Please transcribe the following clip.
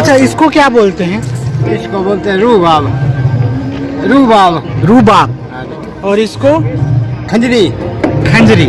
अच्छा इसको क्या बोलते हैं? इसको बोलते हैं रूबाब। रूबाब। रूबाब। हाँ और इसको? खंजरी। खंजरी।